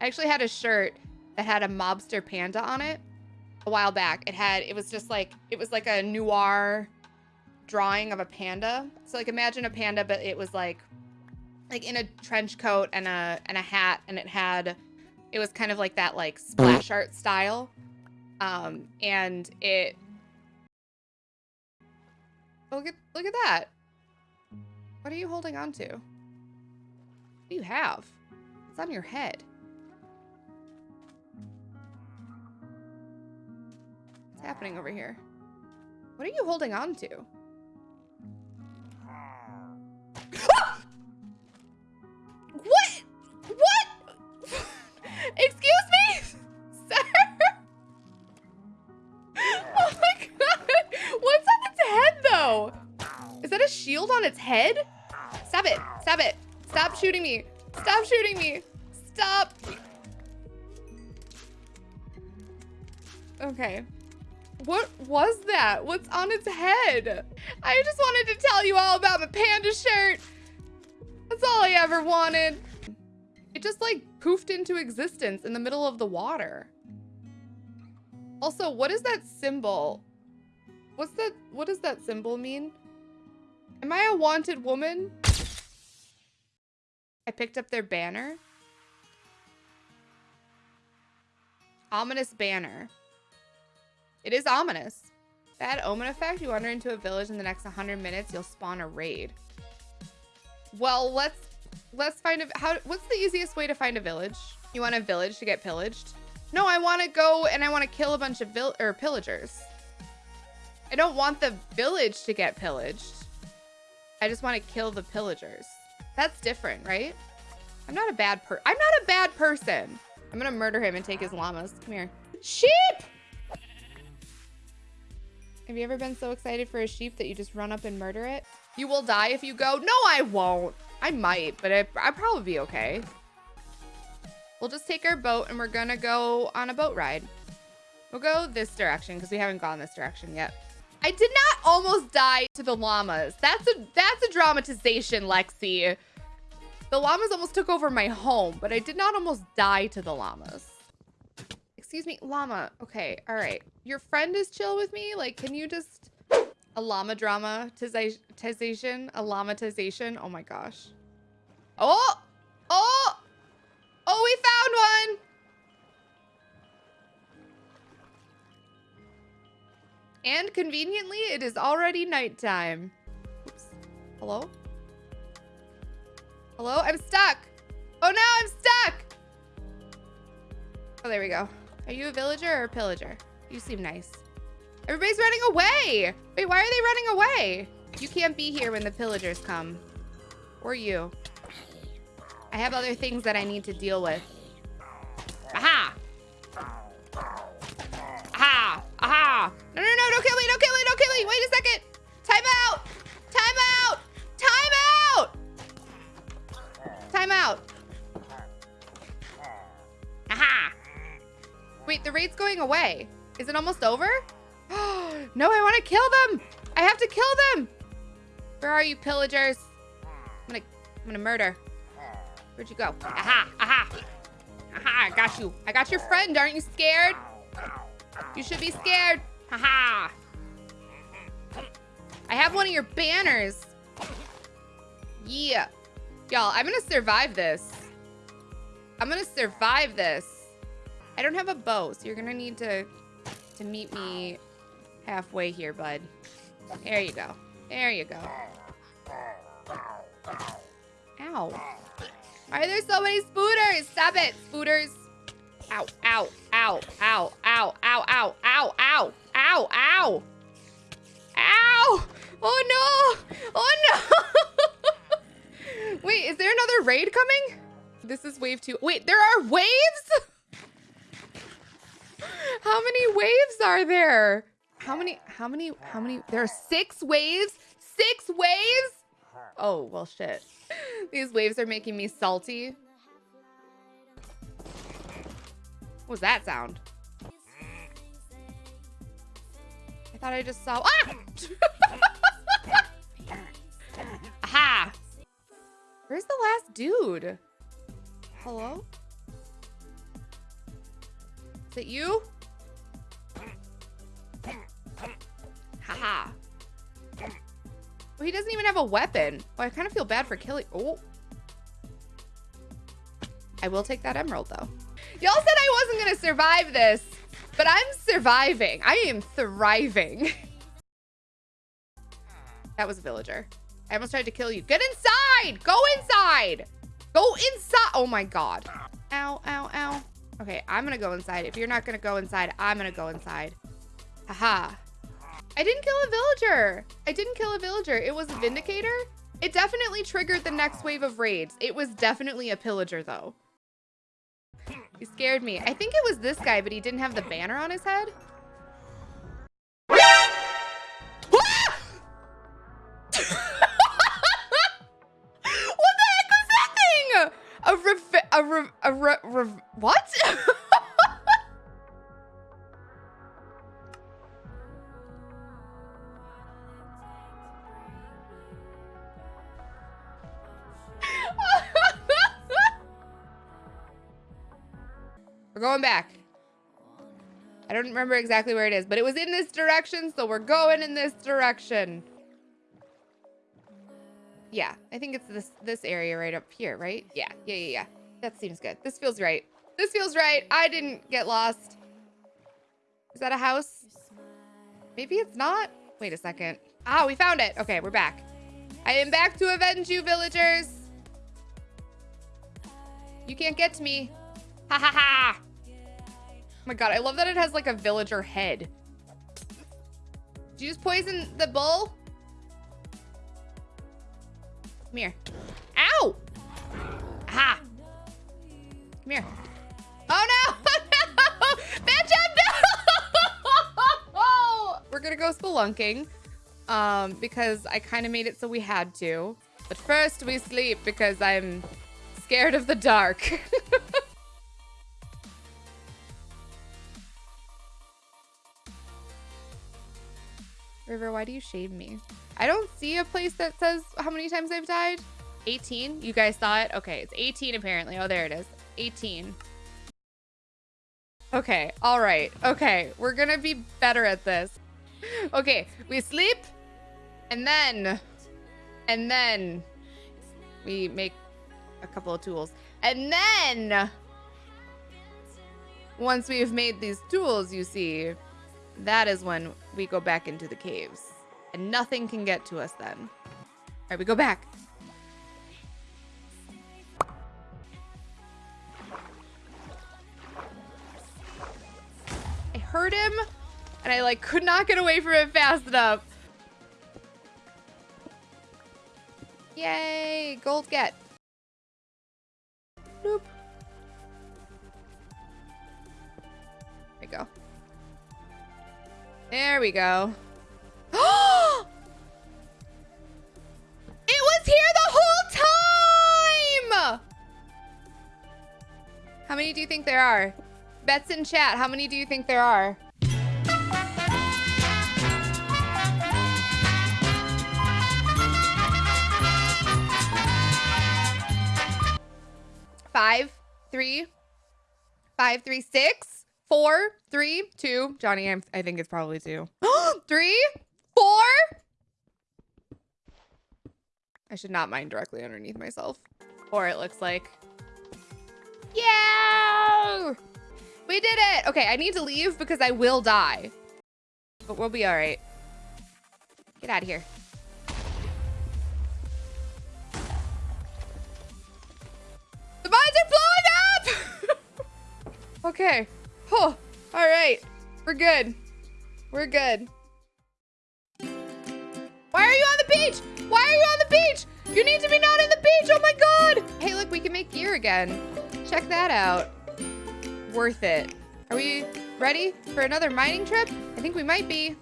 I actually had a shirt that had a mobster panda on it a while back. It had, it was just like, it was like a noir drawing of a panda. So like imagine a panda, but it was like, like in a trench coat and a, and a hat and it had, it was kind of like that like splash art style. Um, and it, look at, look at that. What are you holding on to? What do you have? It's on your head. What's happening over here? What are you holding on to? what? What? Excuse shield on its head? Stop it. Stop it. Stop shooting me. Stop shooting me. Stop. Okay. What was that? What's on its head? I just wanted to tell you all about my panda shirt. That's all I ever wanted. It just like poofed into existence in the middle of the water. Also, what is that symbol? What's that? What does that symbol mean? Am I a wanted woman? I picked up their banner. Ominous banner. It is ominous. Bad omen effect. You wander into a village in the next 100 minutes, you'll spawn a raid. Well, let's let's find a how what's the easiest way to find a village? You want a village to get pillaged? No, I want to go and I want to kill a bunch of vill or pillagers. I don't want the village to get pillaged. I just want to kill the pillagers. That's different, right? I'm not a bad per- I'm not a bad person. I'm gonna murder him and take his llamas. Come here. Sheep! Have you ever been so excited for a sheep that you just run up and murder it? You will die if you go. No, I won't. I might, but I, I'd probably be okay. We'll just take our boat and we're gonna go on a boat ride. We'll go this direction because we haven't gone this direction yet. I did not almost die to the llamas. That's a that's a dramatization, Lexi. The llamas almost took over my home, but I did not almost die to the llamas. Excuse me, llama. Okay, all right. Your friend is chill with me? Like, can you just... A llama dramatization? A llamatization? Oh my gosh. Oh! Oh! And conveniently, it is already nighttime. Oops. Hello? Hello? I'm stuck! Oh no, I'm stuck! Oh, there we go. Are you a villager or a pillager? You seem nice. Everybody's running away. Wait, why are they running away? You can't be here when the pillagers come. Or you. I have other things that I need to deal with. Wait a second! Time out! Time out! Time out! Time out! Wait, the raid's going away. Is it almost over? no, I want to kill them. I have to kill them. Where are you, pillagers? I'm gonna, I'm gonna murder. Where'd you go? Aha, aha. Aha, I got you. I got your friend. Aren't you scared? You should be scared. Haha. Have one of your banners. Yeah. Y'all, I'm gonna survive this. I'm gonna survive this. I don't have a bow, so you're gonna need to to meet me halfway here, bud. There you go. There you go. Ow. Why are there so many spooters? Stop it, spooters. Ow, ow, ow, ow, ow, ow, ow, ow, ow, ow, ow. Ow! Oh no! Oh no! Wait, is there another raid coming? This is wave two. Wait, there are waves? How many waves are there? How many, how many, how many? There are six waves? Six waves? Oh, well, shit. These waves are making me salty. What was that sound? I thought I just saw, ah! Dude. Hello? Is it you? Haha. Well, he doesn't even have a weapon. Oh, I kind of feel bad for killing. Oh. I will take that emerald, though. Y'all said I wasn't going to survive this, but I'm surviving. I am thriving. that was a villager. I almost tried to kill you. Get inside! Go inside! Go inside! Oh my god. Ow, ow, ow. Okay, I'm gonna go inside. If you're not gonna go inside, I'm gonna go inside. Haha. I didn't kill a villager. I didn't kill a villager. It was a Vindicator. It definitely triggered the next wave of raids. It was definitely a pillager though. He scared me. I think it was this guy, but he didn't have the banner on his head. Rev a rev, rev what? We're going back. I don't remember exactly where it is, but it was in this direction, so we're going in this direction. Yeah, I think it's this this area right up here, right? Yeah, yeah, yeah, yeah. That seems good. This feels right. This feels right. I didn't get lost. Is that a house? Maybe it's not. Wait a second. Ah, we found it. Okay, we're back. I am back to avenge you, villagers. You can't get to me. Ha ha ha Oh my god, I love that it has like a villager head. Did you just poison the bull? Come here. Come here. Oh no! no! No! We're gonna go spelunking. Um, because I kind of made it so we had to. But first we sleep because I'm scared of the dark. River, why do you shame me? I don't see a place that says how many times I've died. 18? You guys saw it? Okay, it's 18 apparently. Oh, there it is. 18. Okay, all right. Okay, we're gonna be better at this. Okay, we sleep, and then, and then we make a couple of tools. And then, once we've made these tools, you see, that is when we go back into the caves. And nothing can get to us then. All right, we go back. Heard him, and I like could not get away from it fast enough. Yay, gold get. Nope. There we go. There we go. it was here the whole time! How many do you think there are? Bets in chat, how many do you think there are? Five, three, five, three, six. Four, three, two. Johnny, I'm, I think it's probably two. three, four. I should not mine directly underneath myself. Or it looks like. Yeah! We did it! Okay, I need to leave because I will die. But we'll be all right. Get out of here. The mines are blowing up! okay. Oh, all right. We're good. We're good. Why are you on the beach? Why are you on the beach? You need to be not in the beach. Oh my God. Hey, look, we can make gear again. Check that out. Worth it. Are we ready for another mining trip? I think we might be.